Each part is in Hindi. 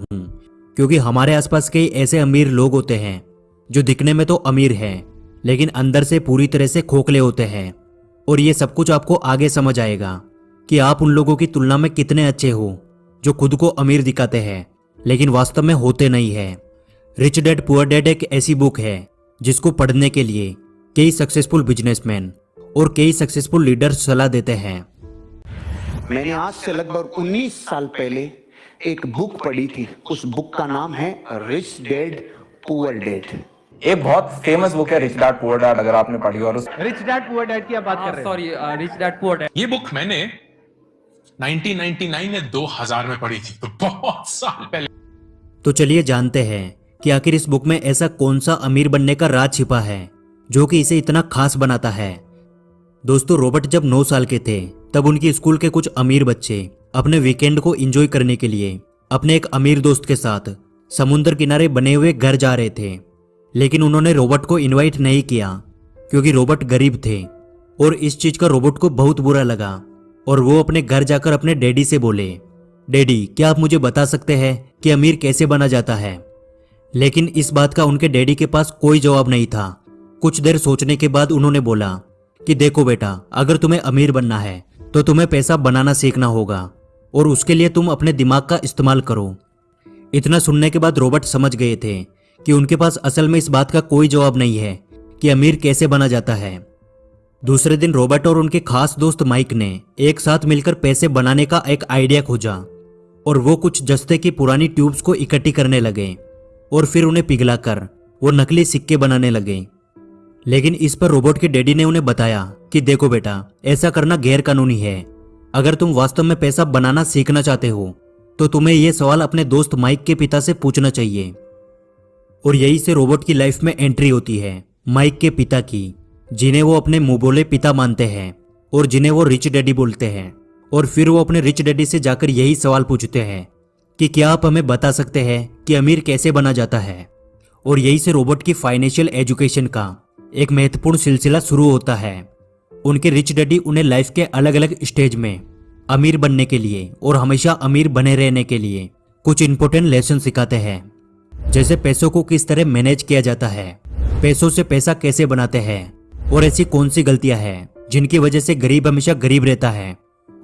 हूँ क्योंकि हमारे आसपास कई ऐसे अमीर लोग होते हैं, जो दिखने में तो अमीर हैं, लेकिन अंदर से पूरी तरह से खोखले होते हैं। और ये सब कुछ आपको आगे समझ आएगा कि आप उन लोगों की तुलना में कितने अच्छे हो, जो खुद को अमीर दिखाते हैं, लेकिन वास्तव में होते नहीं है। रिच डेड पुअर डेड एक ऐसी बुक है, जिसको पढ़ने के लिए कई सक्सेसफुल बिजनेसमैन और कई सक्सेसफुल लीडर सलाह देते हैं। मैंने आज से लगभग 19 साल पहले एक बुक पढ़ी थी। उस बुक का नाम है रिच डेड पुअर डेड एक बहुत फ़ेमस बुक है रिच डैड पुअर डैड अगर आपने पढ़ी और उस रिच डैड पुअर डैड की आप बात कर रहे हैं। Sorry rich dad poor dad ये बुक मैंने 1999 या 2000 में पढ़ी थी तो बहुत साल पहले। तो चलिए जानते हैं कि आखिर इस बुक में ऐसा कौन सा अमीर बनने का राज छिपा है जो कि इसे इतना खास बनाता है। दोस्तों रॉबर्ट जब 9 साल के थे तब उनकी स्कूल के कुछ अमीर बच्चे अपने वीकेंड को एंजॉय करने के लिए, अपने एक अमीर दोस्त के साथ समुद्र किनारे बने हुए घर जा रहे थे। लेकिन उन्होंने रोबोट को इनवाइट नहीं किया, क्योंकि रोबोट गरीब थे, और इस चीज़ का रोबोट को बहुत बुरा लगा, और वो अपने घर जाकर अपने डैडी से बोले, डैडी, क्या आप मुझे बता सकते हैं कि अमीर कैसे बना जाता है? लेकिन इस बात का उनके डैडी के पास कोई जवाब नहीं था। कुछ देर सोचने के बाद उन्होंने बोला कि, देखो बेटा, अगर तुम्हें अमीर बनना है तो तुम्हें पैसा बनाना सीखना होगा। और उसके लिए तुम अपने दिमाग का इस्तेमाल करो। इतना सुनने के बाद रॉबर्ट समझ गए थे कि उनके पास असल में इस बात का कोई जवाब नहीं है कि अमीर कैसे बना जाता है। दूसरे दिन रॉबर्ट और उनके खास दोस्त माइक ने एक साथ मिलकर पैसे बनाने का एक आइडिया खोजा और वो कुछ जस्ते की पुरानी ट्यूब्स को इकट्ठी करने लगे और फिर उन्हें पिघलाकर वो नकली सिक्के बनाने लगे। लेकिन इस पर रोबोट के डैडी ने उन्हें बताया कि, देखो बेटा, ऐसा करना गैर कानूनी है। अगर तुम वास्तव में पैसा बनाना सीखना चाहते हो तो तुम्हें यह सवाल अपने दोस्त माइक के पिता से पूछना चाहिए। और यही से रोबोट की लाइफ में एंट्री होती है, माइक के पिता की, जिन्हें वो अपने मुँह बोले पिता मानते हैं, और जिन्हें वो रिच डैडी बोलते हैं। और फिर वो अपने रिच डैडी से जाकर यही सवाल पूछते हैं, कि क्या आप हमें बता सकते हैं कि अमीर कैसे बना जाता है? और यही से रोबोट की फाइनेंशियल एजुकेशन का एक महत्वपूर्ण सिलसिला शुरू होता है। उनके रिच डैडी उन्हें लाइफ के अलग अलग स्टेज में अमीर बनने के लिए और हमेशा अमीर बने रहने के लिए कुछ इंपॉर्टेंट लेसन सिखाते हैं। जैसे पैसों को किस तरह मैनेज किया जाता है, पैसों से पैसा कैसे बनाते हैं और ऐसी कौन सी गलतियाँ हैं जिनकी वजह से गरीब हमेशा गरीब रहता है।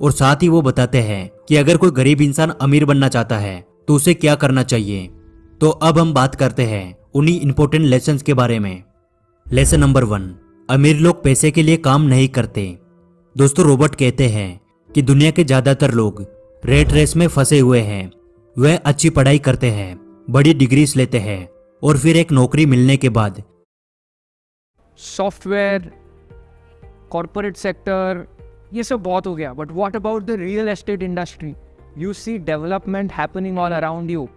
और साथ ही वो बताते हैं कि अगर कोई गरीब इंसान अमीर बनना चाहता है तो उसे क्या करना चाहिए? तो अब हम बात करते हैं उन्हीं इंपॉर्टेंट लेसन के बारे में। लेसन नंबर वन अमीर लोग पैसे के लिए काम नहीं करते। दोस्तों, रोबोट कहते हैं कि दुनिया के ज़्यादातर लोग रेट रेस में फंसे हुए हैं। वह अच्छी पढ़ाई करते हैं बड़ी डिग्रीज लेते हैं और फिर एक नौकरी मिलने के बाद सॉफ्टवेयर कॉरपोरेट सेक्टर ये सब बहुत हो गया। But what about the real estate industry you see development happening all around you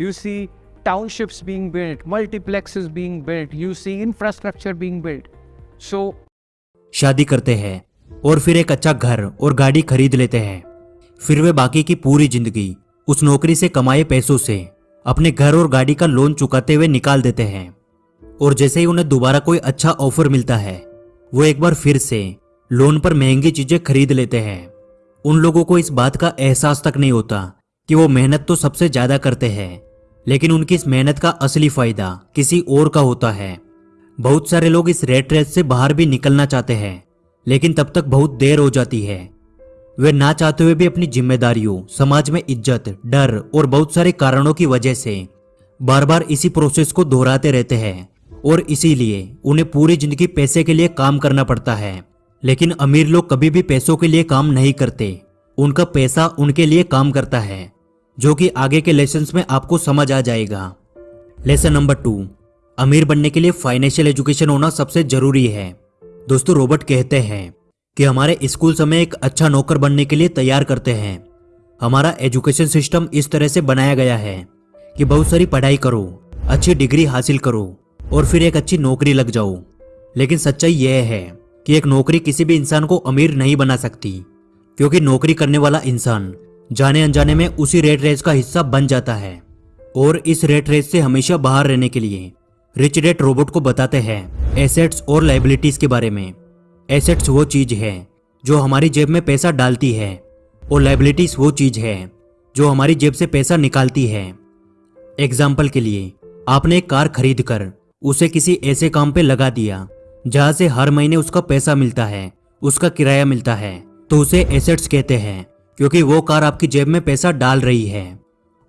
you see townships being built multiplexes being built. You see infrastructure being built. So शादी करते हैं और फिर एक अच्छा घर और गाड़ी खरीद लेते हैं। फिर वे बाकी की पूरी ज़िंदगी उस नौकरी से कमाए पैसों से अपने घर और गाड़ी का लोन चुकाते हुए निकाल देते हैं। और जैसे ही उन्हें दोबारा कोई अच्छा ऑफ़र मिलता है, वो एक बार फिर से लोन पर महँगी चीज़ें खरीद लेते हैं। उन लोगों को इस बात का एहसास तक नहीं होता कि वो मेहनत तो सबसे ज़्यादा करते हैं, लेकिन उनकी इस मेहनत का असली फ़ायदा किसी और का होता है। बहुत सारे लोग इस रेट रेस से बाहर भी निकलना चाहते हैं। लेकिन तब तक बहुत देर हो जाती है। वे ना चाहते हुए भी अपनी जिम्मेदारियों, समाज में इज़्ज़त, डर और बहुत सारे कारणों की वजह से बार बार इसी प्रोसेस को दोहराते रहते हैं और इसीलिए उन्हें पूरी ज़िंदगी पैसे के लिए काम करना पड़ता है। लेकिन अमीर लोग कभी भी पैसों के लिए काम नहीं करते। उनका पैसा उनके लिए काम करता है, जो कि आगे के लेसन में आपको समझ आ जाएगा। लेसन नंबर टू अमीर बनने के लिए फाइनेंशियल एजुकेशन होना सबसे ज़रूरी है। दोस्तों, रॉबर्ट कहते हैं कि हमारे स्कूल समय एक अच्छा नौकर बनने के लिए तैयार करते हैं। हमारा एजुकेशन सिस्टम इस तरह से बनाया गया है कि बहुत सारी पढ़ाई करो, अच्छी डिग्री हासिल करो और फिर एक अच्छी नौकरी लग जाओ। लेकिन सच्चाई यह है कि एक नौकरी किसी भी इंसान को अमीर नहीं बना सकती, क्योंकि नौकरी करने वाला इंसान जाने अनजाने में उसी रेट रेस का हिस्सा बन जाता है और इस रेट रेस से हमेशा बाहर रहने के लिए रिच रेट रोबोट को बताते हैं एसेट्स और लाइबिलिटीज के बारे में। एसेट्स वो चीज़ है जो हमारी जेब में पैसा डालती है और लाइबिलिटीज वो चीज़ है जो हमारी जेब से पैसा निकालती है। एग्ज़ाम्पल के लिए, आपने एक कार खरीद कर उसे किसी ऐसे काम पे लगा दिया जहाँ से हर महीने उसका पैसा मिलता है, उसका किराया मिलता है। तो उसे एसेट्स कहते हैं क्योंकि वो कार आपकी जेब में पैसा डाल रही है।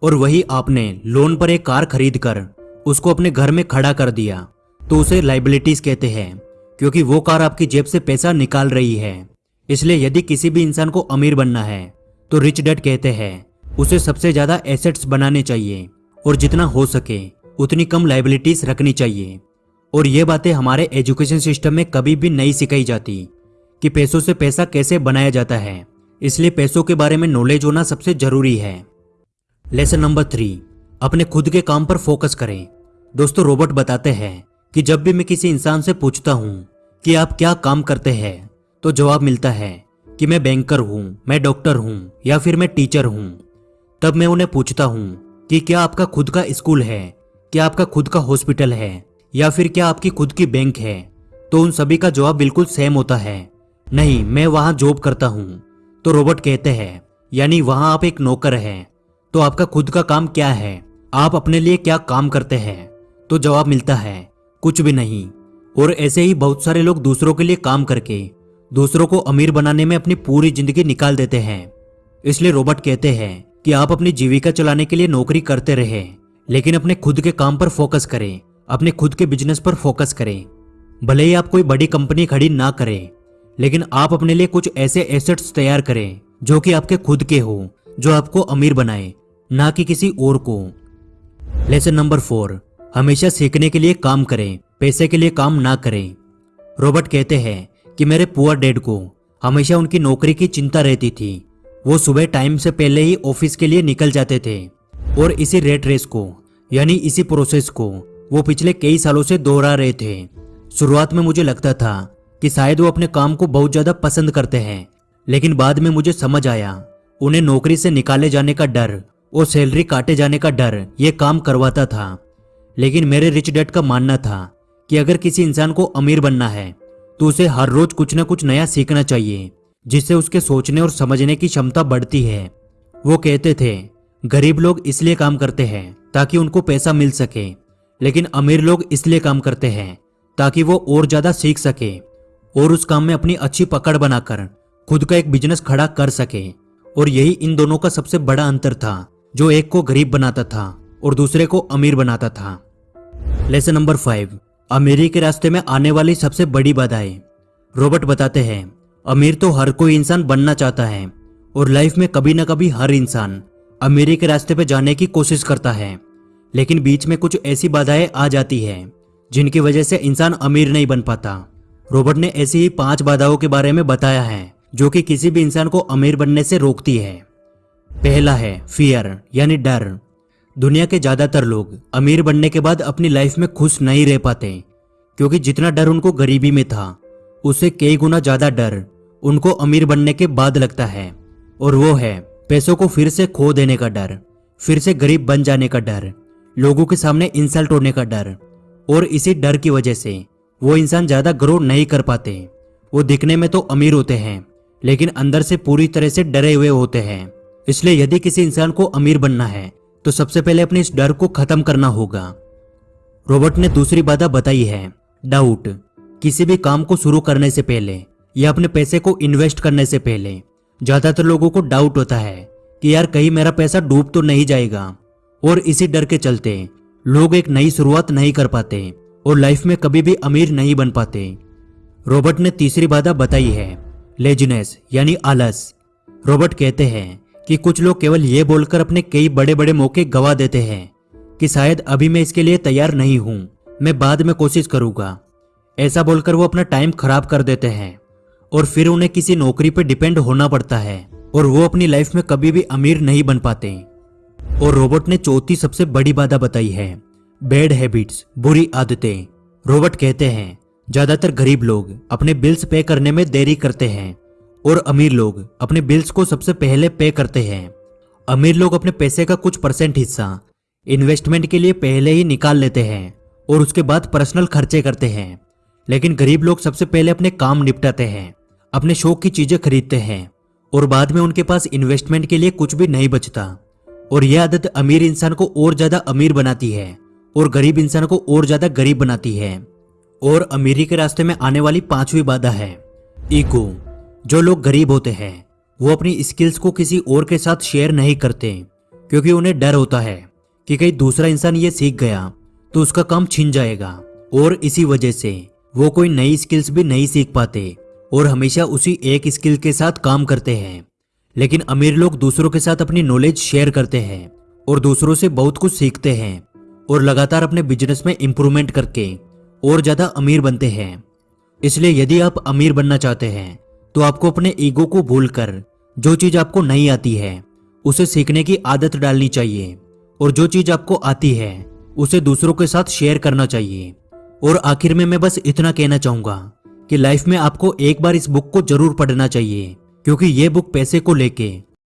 और वही आपने लोन पर एक कार खरीद कर उसको अपने घर में खड़ा कर दिया। तो उसे लाइबिलिटीज कहते हैं, क्योंकि वो कार आपकी जेब से पैसा निकाल रही है। इसलिए यदि किसी भी इंसान को अमीर बनना है तो रिच डेड कहते हैं, उसे सबसे ज़्यादा एसेट्स बनाने चाहिए, और जितना हो सके, उतनी कम लाइबिलिटीज रखनी चाहिए। और ये बातें हमारे एजुकेशन सिस्टम में कभी भी नहीं सिखाई जाती, कि पैसों से पैसा कैसे बनाया जाता है। इसलिए पैसों के बारे में नॉलेज होना सबसे ज़रूरी है। लेसन नंबर थ्री अपने खुद के काम पर फोकस करें। दोस्तों रोबोट बताते हैं कि जब भी मैं किसी इंसान से पूछता हूँ कि आप क्या काम करते हैं तो जवाब मिलता है कि मैं बैंकर हूँ, मैं डॉक्टर हूँ, या फिर मैं टीचर हूँ। तब मैं उन्हें पूछता हूँ कि क्या आपका खुद का स्कूल है, क्या आपका खुद का हॉस्पिटल है, या फिर क्या आपकी खुद की बैंक है? तो उन सभी का जवाब बिल्कुल सेम होता है। नहीं, मैं वहाँ जॉब करता हूँ। तो रोबोट कहते हैं, यानी वहाँ आप एक नौकर हैं। तो आपका खुद का काम क्या है? आप अपने लिए क्या काम करते हैं? तो जवाब मिलता है, कुछ भी नहीं। और ऐसे ही बहुत सारे लोग दूसरों के लिए काम करके, दूसरों को अमीर बनाने में अपनी पूरी ज़िंदगी निकाल देते हैं। इसलिए रोबोट कहते हैं कि आप अपनी जीविका चलाने के लिए नौकरी करते रहे, लेकिन अपने खुद के काम पर फोकस करें, अपने खुद के बिज़नेस पर फोकस करें। भले ही आप कोई बड़ी कंपनी खड़ी ना करें, लेकिन आप अपने लिए कुछ ऐसे एसेट्स तैयार करें, जो कि आपके खुद के हो, जो आपको अमीर बनाए, ना कि किसी और को। लेसन नंबर फोर हमेशा सीखने के लिए काम करें, पैसे के लिए काम ना करें। रॉबर्ट कहते हैं कि मेरे पुअर डेड को हमेशा उनकी नौकरी की चिंता रहती थी। वो सुबह टाइम से पहले ही ऑफ़िस के लिए निकल जाते थे। और इसी रेट रेस को, यानी इसी प्रोसेस को, वो पिछले कई सालों से दोहरा रहे थे। शुरुआत में मुझे लगता था कि शायद वो अपने काम को बहुत ज़्यादा पसंद करते हैं, लेकिन बाद में मुझे समझ आया। उन्हें नौकरी से निकाले जाने का डर और सैलरी काटे जाने का डर, ये काम करवाता था। लेकिन मेरे रिच डैड का मानना था कि अगर किसी इंसान को अमीर बनना है तो उसे हर रोज कुछ न कुछ नया सीखना चाहिए, जिससे उसके सोचने और समझने की क्षमता बढ़ती है। वो कहते थे, गरीब लोग इसलिए काम करते हैं ताकि उनको पैसा मिल सके, लेकिन अमीर लोग इसलिए काम करते हैं ताकि वो और ज़्यादा सीख सके और उस काम में अपनी अच्छी पकड़ बनाकर खुद का एक बिज़नेस खड़ा कर सके। और यही इन दोनों का सबसे बड़ा अंतर था। जो एक को गरीब बनाता था और दूसरे को अमीर बनाता था। लेसन नंबर फाइव अमीरी के रास्ते में आने वाली सबसे बड़ी बाधाएँ रॉबर्ट बताते हैं, अमीर तो हर कोई इंसान बनना चाहता है और लाइफ में कभी ना कभी हर इंसान अमीरी के रास्ते पे जाने की कोशिश करता है। लेकिन बीच में कुछ ऐसी बाधाएँ आ जाती है, जिनकी वजह से इंसान अमीर नहीं बन पाता। रॉबर्ट ने ऐसी ही पाँच बाधाओं के बारे में बताया है, जो कि किसी भी इंसान को अमीर बनने से रोकती है। पहला है फियर यानी डर। दुनिया के ज़्यादातर लोग अमीर बनने के बाद अपनी लाइफ में खुश नहीं रह पाते, क्योंकि जितना डर उनको गरीबी में था, उससे कई गुना ज़्यादा डर उनको अमीर बनने के बाद लगता है। और वो है, पैसों को फिर से खो देने का डर, फिर से गरीब बन जाने का डर, लोगों के सामने इंसल्ट होने का डर। और इसी डर की वजह से वो इंसान ज़्यादा ग्रो नहीं कर पाते। वो दिखने में तो अमीर होते हैं, लेकिन अंदर से पूरी तरह से डरे हुए होते हैं। इसलिए यदि किसी इंसान को अमीर बनना है तो सबसे पहले अपने इस डर को खत्म करना होगा। रॉबर्ट ने दूसरी बाधा बताई है, डाउट। किसी भी काम को शुरू करने से पहले या अपने पैसे को इन्वेस्ट करने से पहले, ज़्यादातर लोगों को डाउट होता है कि यार कहीं मेरा पैसा डूब तो नहीं जाएगा। और इसी डर के चलते, लोग एक नई शुरुआत नहीं कर पाते और लाइफ में कभी भी अमीर नहीं बन पाते। रॉबर्ट ने तीसरी बाधा बताई है, लेजनेस, यानी आलस। रॉबर्ट कहते हैं कि कुछ लोग केवल ये बोलकर अपने कई बड़े बड़े मौके गवा देते हैं कि शायद अभी मैं इसके लिए तैयार नहीं हूँ, मैं बाद में कोशिश करूँगा। ऐसा बोलकर वो अपना टाइम खराब कर देते हैं और फिर उन्हें किसी नौकरी पर डिपेंड होना पड़ता है और वो अपनी लाइफ में कभी भी अमीर नहीं बन पाते। और रोबोट ने चौथी सबसे बड़ी बाधा बताई है, बैड हैबिट्स, बुरी आदतें। रोबोट कहते हैं, ज़्यादातर गरीब लोग अपने बिल्स पे करने में देरी करते हैं और अमीर लोग अपने बिल्स को सबसे पहले पे करते हैं। अमीर लोग अपने पैसे का कुछ परसेंट हिस्सा इन्वेस्टमेंट के लिए पहले ही निकाल लेते हैं और उसके बाद पर्सनल खर्चे करते हैं। लेकिन गरीब लोग सबसे पहले अपने काम निपटाते हैं, अपने शौक की चीज़ें खरीदते हैं और बाद में उनके पास इन्वेस्टमेंट के लिए कुछ भी नहीं बचता। और यह आदत अमीर इंसान को और ज़्यादा अमीर बनाती है और गरीब इंसान को और ज़्यादा गरीब बनाती है। और अमीरी के रास्ते में आने वाली पांचवी बाधा है, ईगो। जो लोग गरीब होते हैं, वो अपनी स्किल्स को किसी और के साथ शेयर नहीं करते, क्योंकि उन्हें डर होता है कि कहीं दूसरा इंसान ये सीख गया तो उसका काम छिन जाएगा। और इसी वजह से वो कोई नई स्किल्स भी नहीं सीख पाते और हमेशा उसी एक स्किल के साथ काम करते हैं। लेकिन अमीर लोग दूसरों के साथ अपनी नॉलेज शेयर करते हैं और दूसरों से बहुत कुछ सीखते हैं और लगातार अपने बिज़नेस में इंप्रूवमेंट करके और ज़्यादा अमीर बनते हैं। इसलिए यदि आप अमीर बनना चाहते हैं तो आपको अपने ईगो को भूलकर जो चीज़ आपको नहीं आती है, उसे सीखने की आदत डालनी चाहिए। और जो चीज़ आपको आती है, उसे दूसरों के साथ शेयर करना चाहिए। और आखिर में मैं बस इतना कहना चाहूँगा कि लाइफ में आपको एक बार इस बुक को ज़रूर पढ़ना चाहिए, क्योंकि ये बुक पैसे को लेके